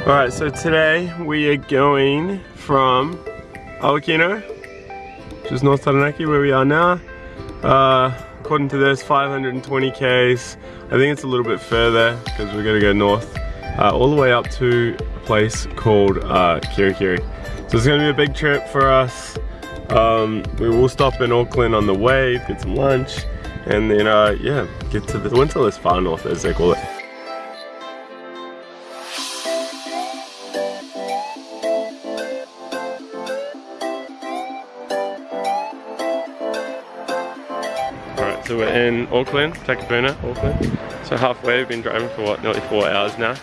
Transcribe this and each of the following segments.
Alright, so today we are going from Awakino, which is North Taranaki where we are now. Uh, according to this, 520 Ks. I think it's a little bit further because we're gonna go north uh, all the way up to a place called uh, Kerikeri. So it's gonna be a big trip for us. Um, we will stop in Auckland on the way, get some lunch, and then uh, yeah, get to the Winterless Far North as they call it. So we're in Auckland, Takapuna, Auckland. So halfway, we've been driving for what, nearly four hours now.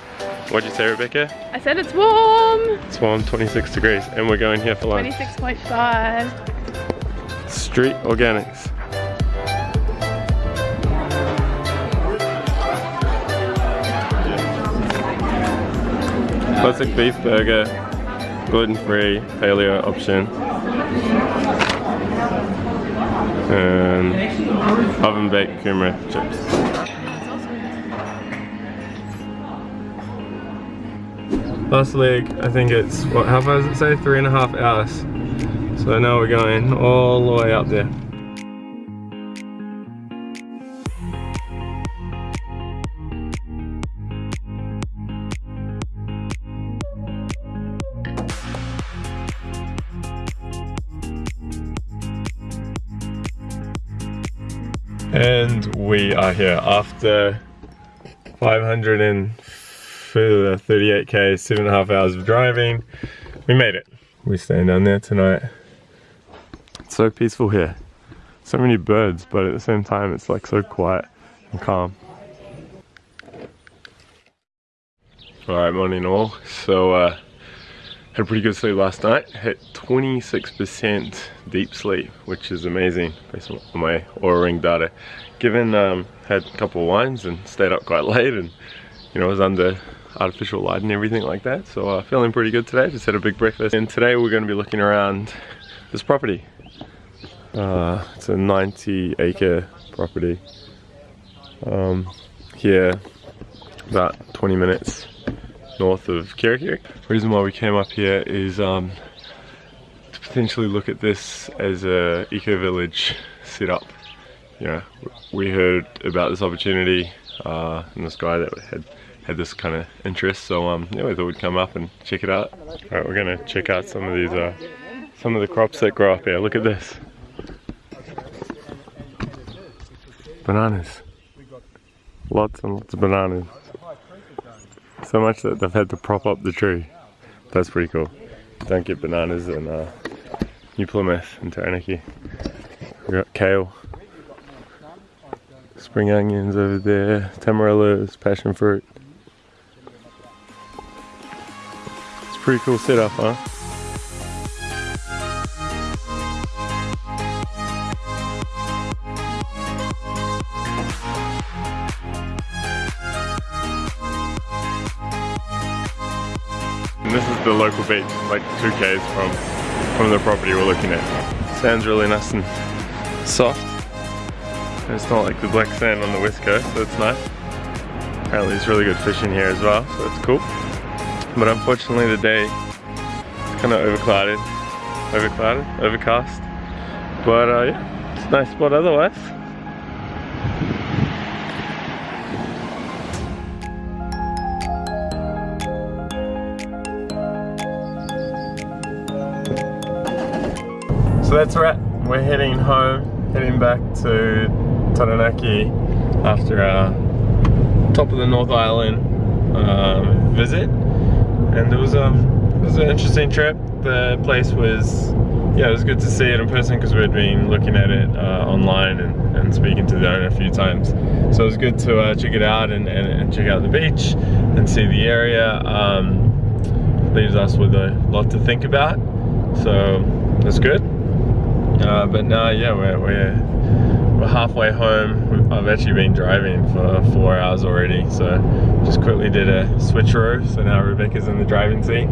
What'd you say, Rebecca? I said it's warm. It's warm, 26 degrees, and we're going here for lunch. 26.5. Street Organics. Classic beef burger, gluten-free, paleo option. And oven baked kumara chips. Last leg, I think it's, what, how far does it say? Three and a half hours. So now we're going all the way up there. And we are here after 538k, seven and a half hours of driving. We made it. We're staying down there tonight. It's so peaceful here. So many birds, but at the same time, it's like so quiet and calm. Alright, morning all. So, uh, had a pretty good sleep last night. Hit 26% deep sleep, which is amazing based on my Oura Ring data. Given um, had a couple of wines and stayed up quite late and you know was under artificial light and everything like that. So uh, feeling pretty good today. Just had a big breakfast. And today we're going to be looking around this property. Uh, it's a 90 acre property. Um, here, about 20 minutes north of Kerikeri. Reason why we came up here is um, to potentially look at this as a eco-village setup. You know, we heard about this opportunity uh, and this guy that had had this kind of interest, so um, yeah, we thought we'd come up and check it out. All right, we're gonna check out some of these, uh, some of the crops that grow up here. Look at this. Bananas. Lots and lots of bananas. So much that they've had to prop up the tree. That's pretty cool. Don't get bananas in uh, New Plymouth and Taranaki. We got kale. Spring onions over there. Tamarillos, passion fruit. It's a pretty cool setup, huh? And this is the local beach, like 2 k's from, from the property we're looking at. Sand's really nice and soft. And it's not like the black sand on the west coast, so it's nice. Apparently there's really good fishing here as well, so it's cool. But unfortunately the day is kind of overclouded, overclouded, overcast. But uh, yeah, it's a nice spot otherwise. That's right, we're heading home, heading back to Taranaki after our top of the North Island um, visit. And it was, um, it was an interesting trip. The place was, yeah, it was good to see it in person because we'd been looking at it uh, online and, and speaking to the owner a few times. So it was good to uh, check it out and, and, and, check out the beach and see the area. Um, leaves us with a lot to think about. So that's good. Uh, but now, yeah, we're, we're, we're halfway home. I've actually been driving for four hours already, so just quickly did a switcheroo. So now Rebecca's in the driving seat.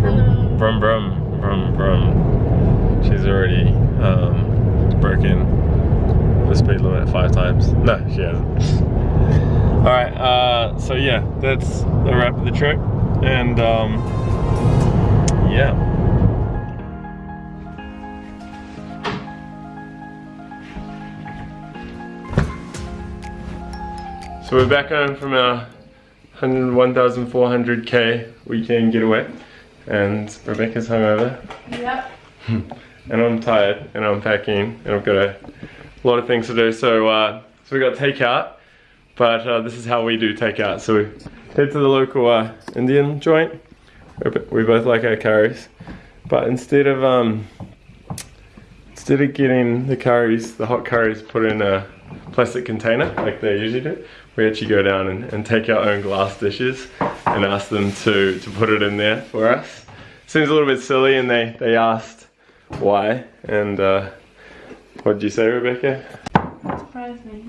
Brum, brum, brum, brum, brum. She's already um, broken the speed limit five times. No, she hasn't. All right, uh, so yeah, that's the wrap of the trip. and um, yeah. So we're back home from our 1,400k weekend getaway and Rebecca's hungover. Yep. and I'm tired and I'm packing and I've got a lot of things to do. So, uh, so we got takeout, but uh, this is how we do takeout. So we head to the local uh, Indian joint. We both like our curries, but instead of um, instead of getting the curries, the hot curries put in a plastic container like they usually do, we actually go down and, and take our own glass dishes and ask them to, to put it in there for us. Seems a little bit silly and they, they asked why and uh, what did you say Rebecca? Surprised me.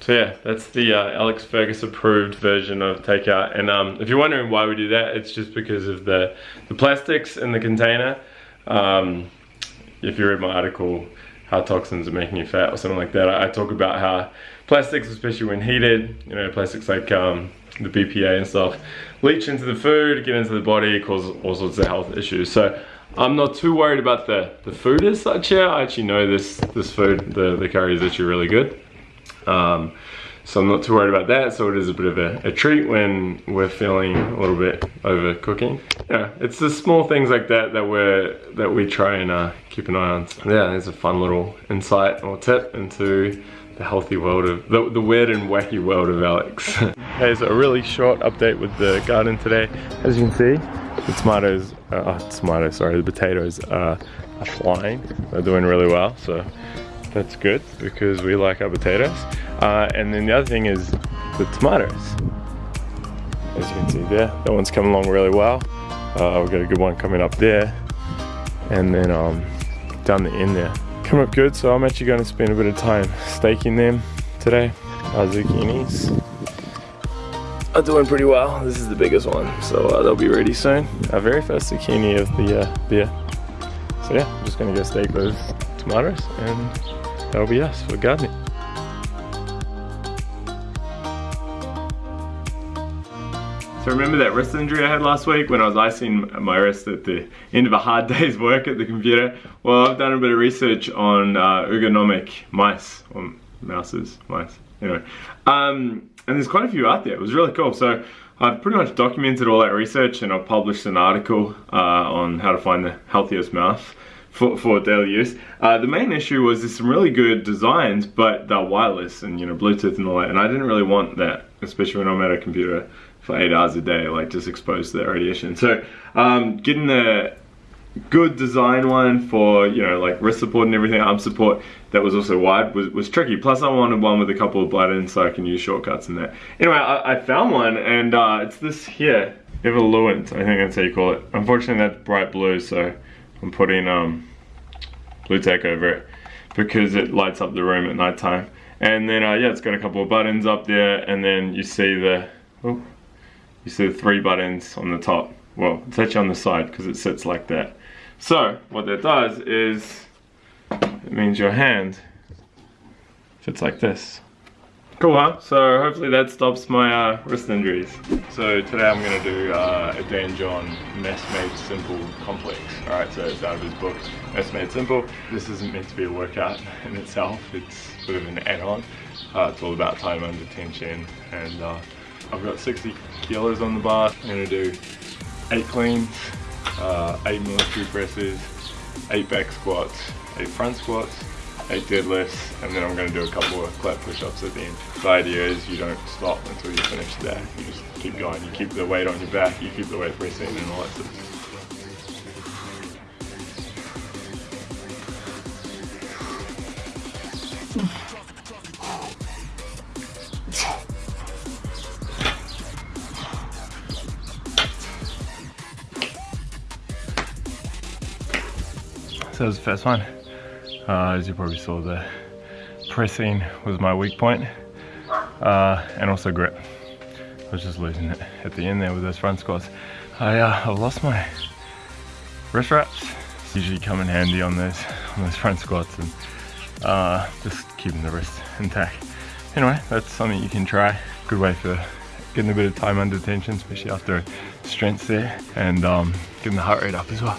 So yeah, that's the uh, Alex Fergus approved version of takeout. And um, if you're wondering why we do that, it's just because of the, the plastics in the container. Um, if you read my article, how toxins are making you fat or something like that, I, talk about how plastics, especially when heated, you know, plastics like um, the BPA and stuff, leach into the food, get into the body, cause all sorts of health issues. So I'm not too worried about the, the food as such here. I actually know this, this food, the, the curry is actually really good. Um, so I'm not too worried about that. So it is a bit of a, a, treat when we're feeling a little bit over cooking. Yeah, it's the small things like that that we're that we try and uh, keep an eye on. So yeah, it's a fun little insight or tip into the healthy world of the, the weird and wacky world of Alex. Here's a really short update with the garden today. As you can see, the tomatoes, uh, oh, tomatoes, sorry, the potatoes are, are flying. They're doing really well. So that's good because we like our potatoes. Uh, and then the other thing is the tomatoes. As you can see there, that one's coming along really well. Uh, we've got a good one coming up there. And then um, down the end there. Come up good, so I'm actually going to spend a bit of time staking them today. Our zucchinis are doing pretty well. This is the biggest one, so uh, they'll be ready soon. Our very first zucchini of the uh, year. So yeah, I'm just gonna go stake those tomatoes and us for gardening. So remember that wrist injury I had last week when I was icing my wrist at the end of a hard day's work at the computer? Well, I've done a bit of research on uh, ergonomic mice, or mouses, mice, anyway. Um, and there's quite a few out there, it was really cool. So I've pretty much documented all that research and I've published an article uh, on how to find the healthiest mouse for, for daily use. Uh, the main issue was there's some really good designs, but they're wireless and you know Bluetooth and all that, and I didn't really want that, especially when I'm at a computer for eight hours a day, like just exposed to that radiation. So um, getting the good design one for you know like wrist support and everything, arm support that was also wide was, was tricky. Plus I wanted one with a couple of buttons so I can use shortcuts and that. Anyway, I, I found one and uh, it's this here, Evoluent, I think that's how you call it. Unfortunately that's bright blue, so I'm putting um, Blu-Tack over it because it lights up the room at night time. And then, uh, yeah, it's got a couple of buttons up there, and then you see the, oh, you see the three buttons on the top. Well, it's actually on the side because it sits like that. So, what that does is, it means your hand fits like this. Cool, huh? So hopefully that stops my uh, wrist injuries. So today I'm gonna do uh, a Dan John Mass Made Simple Complex. All right, so it's out of his book, Mass Made Simple. This isn't meant to be a workout in itself. It's sort of an add-on. Uh, it's all about time under tension. And uh, I've got 60 kilos on the bar. I'm gonna do eight cleans, uh, eight military presses, eight back squats, eight front squats, eight deadlifts, and then I'm gonna do a couple of clap push-ups at the end. The idea is you don't stop until you finish that. You just keep going. You keep the weight on your back, you keep the weight pressing and all that stuff. So that was the first one. Uh, as you probably saw, the pressing was my weak point, uh, and also grip. I was just losing it at the end there with those front squats. I, uh, I lost my wrist wraps. Usually come in handy on those on those front squats and uh, just keeping the wrist intact. Anyway, that's something you can try. Good way for getting a bit of time under tension, especially after a strength there, and um, getting the heart rate up as well.